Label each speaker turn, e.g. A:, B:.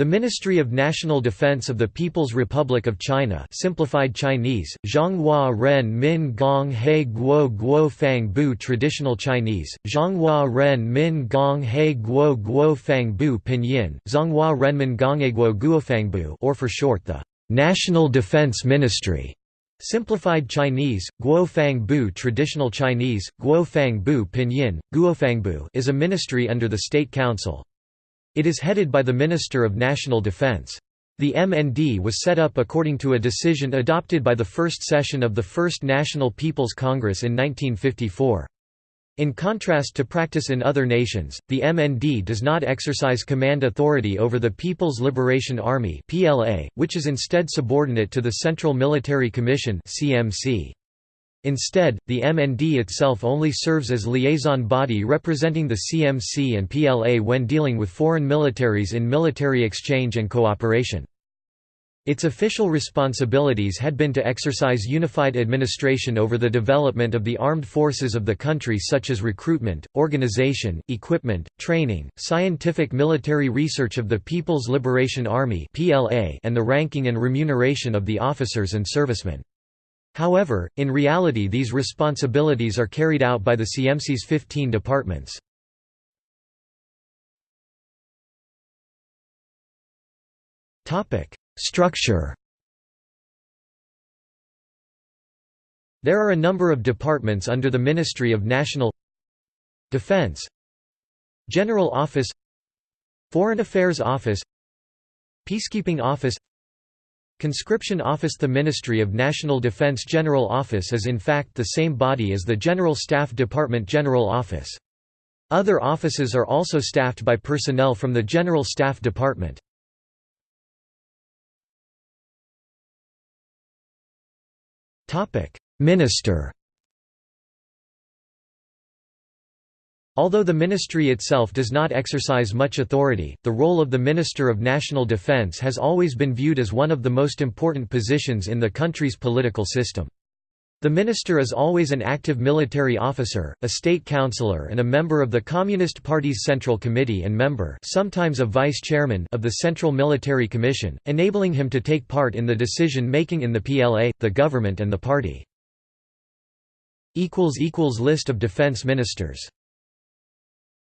A: The Ministry of National Defense of the People's Republic of China simplified Chinese, Zhonghua Ren Min Gong He Guo Guo Fang Bu Traditional Chinese, Zhonghua Ren Min Gong He Guo Guo Fang Bu Pinyin, Zhonghua Renmin Guo Guo Bu, or for short the National Defense Ministry. Simplified Chinese, Guo Fang Bu Traditional Chinese, Guo Fang Bu Pinyin, Bu is a ministry under the State Council. It is headed by the Minister of National Defense. The MND was set up according to a decision adopted by the first session of the First National People's Congress in 1954. In contrast to practice in other nations, the MND does not exercise command authority over the People's Liberation Army which is instead subordinate to the Central Military Commission CMC. Instead, the MND itself only serves as liaison body representing the CMC and PLA when dealing with foreign militaries in military exchange and cooperation. Its official responsibilities had been to exercise unified administration over the development of the armed forces of the country such as recruitment, organization, equipment, training, scientific military research of the People's Liberation Army and the ranking and remuneration of the officers and servicemen. However, in reality these responsibilities are carried out by the CMC's 15 departments. Structure There are a number of departments under the Ministry of National Defense General Office Foreign Affairs Office Peacekeeping Office Conscription Office The Ministry of National Defense General Office is in fact the same body as the General Staff Department General Office. Other offices are also staffed by personnel from the General Staff Department. Minister Although the ministry itself does not exercise much authority, the role of the Minister of National Defense has always been viewed as one of the most important positions in the country's political system. The minister is always an active military officer, a state councillor and a member of the Communist Party's Central Committee and member sometimes a vice-chairman of the Central Military Commission, enabling him to take part in the decision-making in the PLA, the government and the party. List of defense ministers